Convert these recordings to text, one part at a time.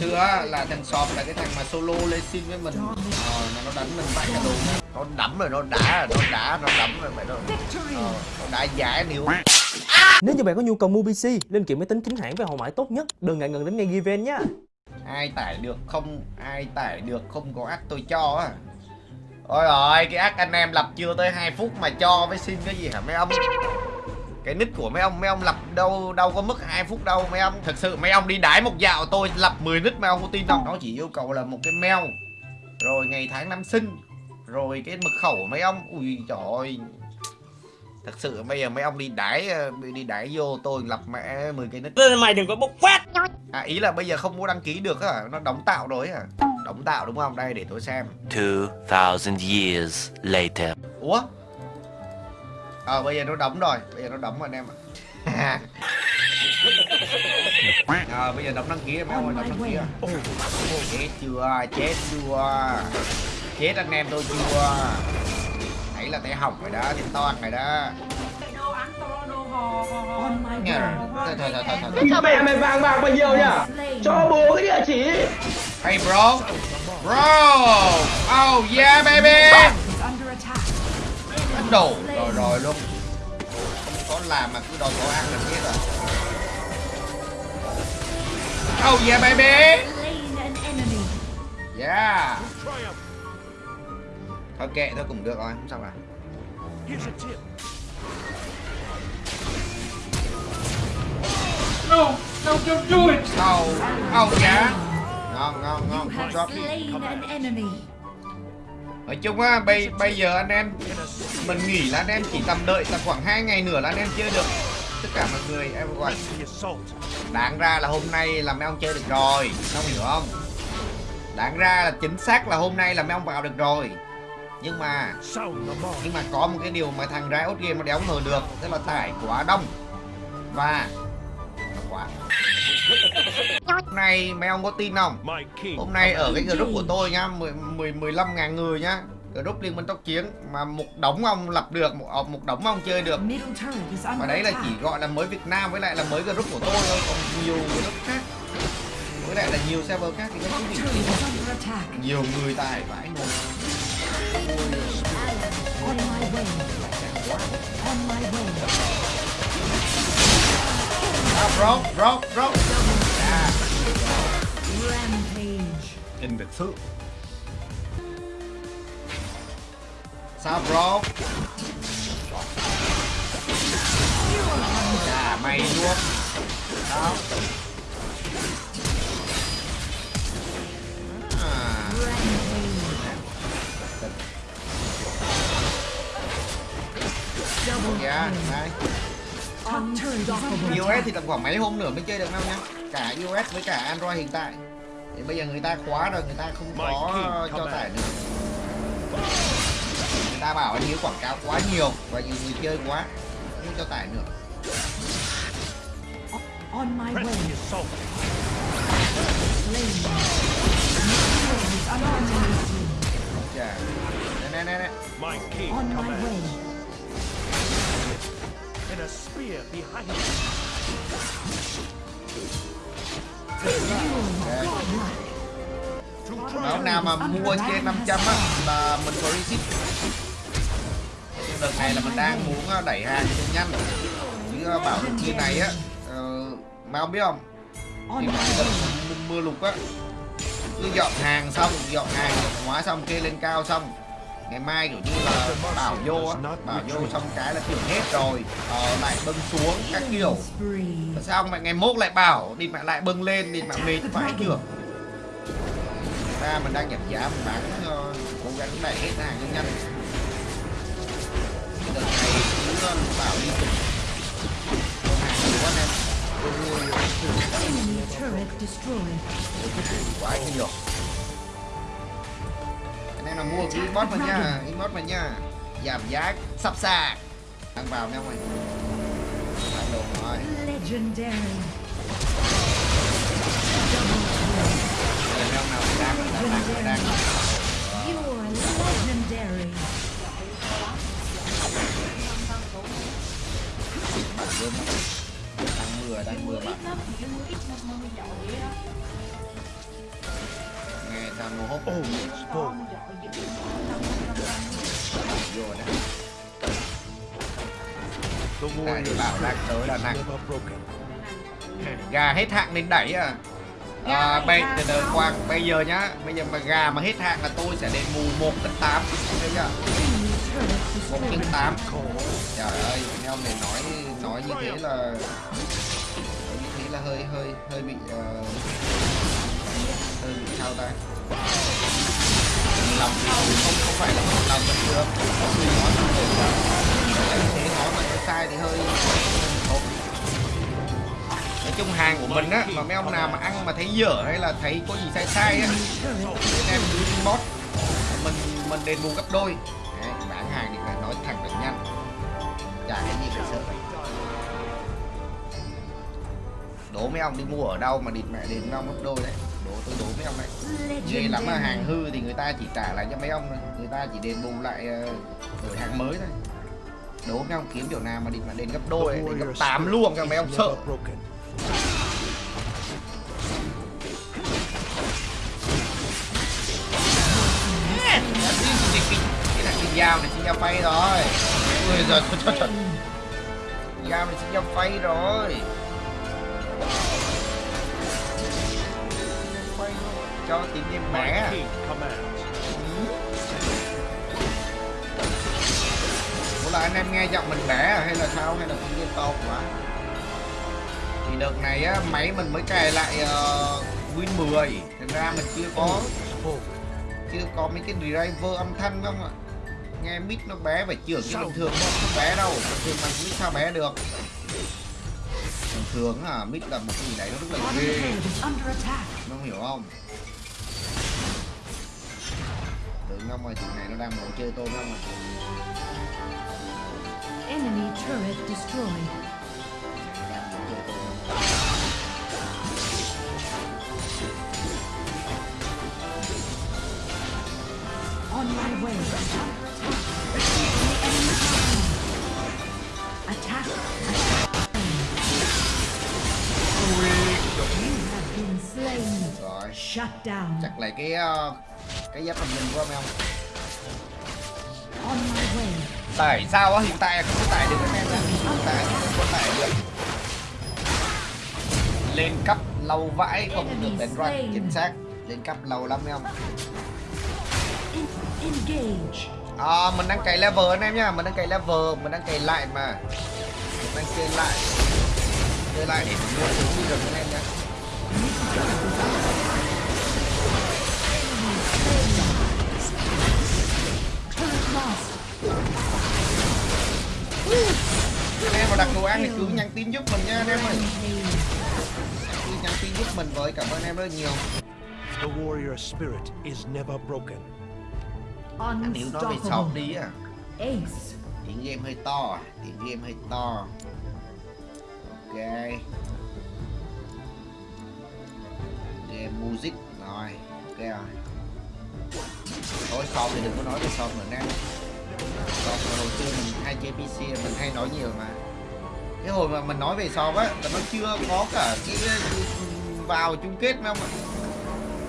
xưa á, là thằng sọp là cái thằng mà solo lên xin với mình. Ờ mà nó đánh mình vãi cả đồ. Nó đấm rồi nó đá rồi nó đá nó đấm rồi mày nó ờ, nó đá giá níu Nếu như bạn có nhu cầu mua PC, linh kiện máy tính chính hãng với hậu mãi tốt nhất, đừng ngại ngần đến ngay Given nhé. ai tải được không ai tải được không có ác tôi cho á. Ôi rồi cái ác anh em lập chưa tới 2 phút mà cho với xin cái gì hả mấy ông cái nick của mấy ông mấy ông lập đâu đâu có mất 2 phút đâu. Mấy ông thực sự mấy ông đi đái một dạo tôi lập 10 nick mấy ông có tin không? Nó chỉ yêu cầu là một cái mail rồi ngày tháng năm sinh rồi cái mật khẩu của mấy ông. Ui trời ơi. Thật sự bây giờ mấy ông đi đái ờ, đi đái vô tôi lập mẹ 10 cái nick Mày đừng có bốc phát. à ý là bây giờ không mua đăng ký được á nó đóng tạo rồi à đóng tạo đúng không? Đây để tôi xem. 2,000 years later. ủa ờ bây giờ nó đóng rồi. Bây giờ nó đóng rồi anh em ạ. Ờ bây giờ đóng đăng ký em ơi đóng đăng ký à chết chưa? Chết chưa? Chết anh em tôi chưa? Nãy là tay hỏng rồi đó tay toan rồi đó. Nghe rồi thôi thôi thôi thôi. Thôi Cho mẹ mày vàng bạc bao nhiêu nhá? Cho bố cái địa chỉ. Hey bro. Bro. Oh yeah baby Đánh đồ rồi rồi luôn. Không có làm mà cứ đòi có ăn là biết rồi. Oh yeah baby. Yeah. Thôi kệ thôi cũng được rồi không sao cả. No, no, don't do it. Oh oh yeah. Ngon ngon ngon. Good job nói chung á, bây bây giờ anh em, mình nghỉ là anh em chỉ tầm đợi tầm khoảng hai ngày nữa là anh em chơi được. Tất cả mọi người, em gọi. Đáng ra là hôm nay là mấy ông chơi được rồi không hiểu không? Đáng ra là chính xác là hôm nay là mấy ông vào được rồi. Nhưng mà nhưng mà có một cái điều mà thằng Riot Game nó đéo ngờ được tức là tải quá đông. Và quá. Hôm nay mấy ông có tin không? Hôm nay ở cái group của tôi nhá 10 10 15 ngàn người nhá. Group liên minh tốc chiến mà một đống ông lập được một ờ, một đống ông chơi được. Và đấy là chỉ gọi là mới Việt Nam với lại là mới group của tôi thôi còn nhiều group khác. Với lại là nhiều server khác thì nó cũng bị nhiều người tài vãi nồi bro bro bro à, kinh biệt sự sao bro? À mày luôn. Sao? À. dạ đây iOS thì tầm khoảng mấy hôm nữa mới chơi được đâu nhá. Cả iOS với cả Android hiện tại. Thì bây giờ người ta khóa rồi người ta không có cho tải nữa. Người ta bảo anh quảng cáo quá nhiều và nhiều người chơi quá không cho tải nữa. On my way. Nè nè nè nè. On my way. And a spear behind him. Đó, nào mà mua trên 500 á là mình có receipt. Đợt này là mình đang muốn ờ, đẩy hàng cho nhanh. Chứ ờ, bảo được như này á uh, mà không biết không? Thì mà đợt mưa lục á. Cứ dọn hàng xong dọn hàng dọn hóa xong kê lên cao xong ngày mai kiểu như là bảo vô á bảo vô xong cái là kiểu hết rồi ờ, lại bưng xuống các kiểu. Tại sao mẹ ngày mốt lại bảo đi mẹ lại bưng lên đi mẹ mệt phải chưa ta mình đang nhập giá mình bán ờ, cố gắng đẩy hết hàng nhanh nhanh. Đợt này cứ ờ, bảo đi hàng nhiều quá em quá nhiều em là mua cái inbox mà nha inbox mà nha. Giảm giá sắp sạc. Đang vào nha mày Đang đồ rồi. Legendary. Đây là ông nào đang đang đang đang. You're legendary. bạn luôn đang mưa đang mưa bạn. Nano hốp Always forward. Vô thì warrior's bảo đang tới là nặng gà hết hạn nên đẩy à. À, bây từ từ quang bây giờ nhá. Bây giờ mà gà mà hết hạn là tôi sẽ đền bù một cân tám thấy chưa một destroyed. tám. Trời ơi mấy ông này nói nói như thế là nói như thế là hơi hơi hơi bị ờ, hơi bị sao ta lòng thì không không phải là một lòng bình thường. Có người nói như thế là như thế nói mà nó sai thì hơi nói chung hàng của mình á mà mấy ông nào mà ăn mà thấy dở hay là thấy có gì sai sai á anh em cứ inbox mình mình đền bù gấp đôi. Đấy, bán hàng thì phải nói thẳng được nhanh. Chả cái gì phải sợ. Đố mấy ông đi mua ở đâu mà địt mẹ đến mấy ông gấp đôi đấy tôi đố mấy ông đấy ghê lắm mà hàng hư thì người ta chỉ trả lại cho mấy ông thôi. Người ta chỉ đền bù lại ờ, đổi hàng mới thôi. Đố mấy ông kiếm kiểu nào mà địt mà đền gấp đôi ấy, đến gấp 8 luôn cho mấy ông sợ. dao này xin dao phay rồi. Ui giời trời trời dao này xin dao phay rồi cho bé king commands. Ủa là anh em nghe giọng mình bé à? hay là sao? Hay là cũng game to quá? Thì đợt này á máy mình mới cài lại ờ, Win 10 thành ra mình chưa có chưa có mấy cái driver âm thanh không ạ? Nghe mic nó bé phải chưởng chứ bình thường nó không bé đâu. Bình thường mà mic sao bé được. Bình thường à mic là một cái gì đấy nó rất là ghê. Nó hiểu không tưởng ông ơi chuyện này nó đang muốn chơi tôi không à Enemy turret destroyed. Đang chơi tôi On my way. Attack. You have been slain. rồi Shut down. chắc lại cái ờ, cái giáp thần linh của ông không tải sao á hiện tại không có tải được. Anh em ạ hiện tại không có tải được. Lên cấp lâu vãi không được đánh run chính xác. Lên cấp lâu lắm em. À, mình đang cày level anh em nhá mình đang cày level mình đang cày lại mà. Mình đang chơi lại. Chơi lại để mình mua gì được anh em nhá anh em ơi. Cứ nhắn tin giúp mình với cảm ơn em rất nhiều. The warrior spirit is never broken. nếu nói về Unstoppable. đi à Ace. tiếng game hơi to à tiếng game hơi to. Ok. Game music. Rồi ok rồi. Thôi shop thì đừng có nói về shop nữa nè là hồi xưa mình hay chơi pc mình hay nói nhiều mà cái hồi mà mình nói về shop á là nó chưa có cả cái vào chung kết mà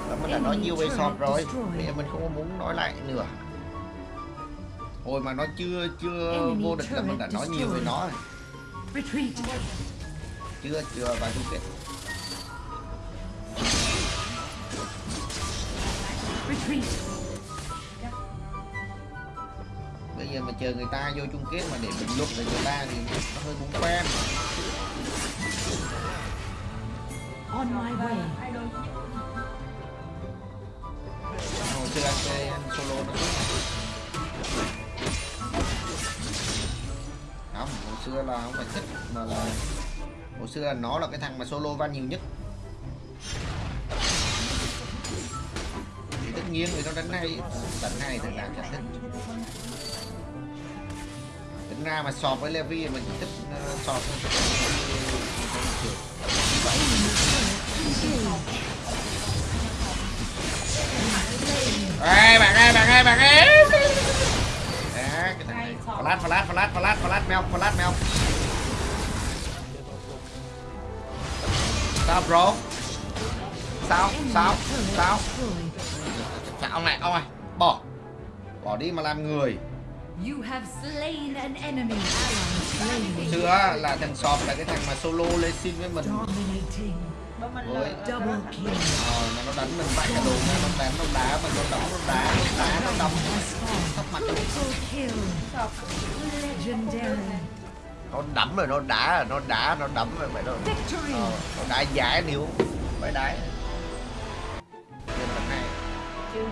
là mình đã nói nhiều về shop rồi bây giờ mình không muốn nói lại nữa. Hồi mà nó chưa chưa vô địch là mình đã nói nhiều về nó rồi. chưa chưa vào chung kết chờ người ta vô chung kết mà để bình luận về người ta thì nó hơi muốn quen On my way. hồi xưa anh chơi anh solo nó không hồi xưa là không phải thích mà là hồi xưa là nó là cái thằng mà solo van nhiều nhất. Thì tất nhiên người ta đánh hay đánh hay thì làm chẳng thích ra mà sọp với Levi mình chỉ thích ờ, uh, sọp thôi Ê, bạn ơi, bạn ơi, bạn ơi. Đó, cái thằng này. Flash, flash, flash, flash, flash, mèo, flash, mèo. Sao bro? Sao? Sao? sao Sao? ông này ông này bỏ bỏ đi mà làm người You have slain an enemy ally slain. xưa là thằng sọp là cái thằng mà solo lên xin với mình Ôi. lừa. Double kill. ờ mà nó đánh mình vãi cả đồ nó đánh nó đá mình nó đấm nó đá nó đá nó fallen. thấp mặt nó đấm rồi nó đá rồi nó đá nó đấm rồi vậy đó ờ, nó đá giá níu phải đá lần này Chưa.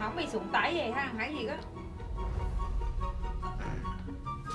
Không bị sụn tải vậy ha, hãy gì đó.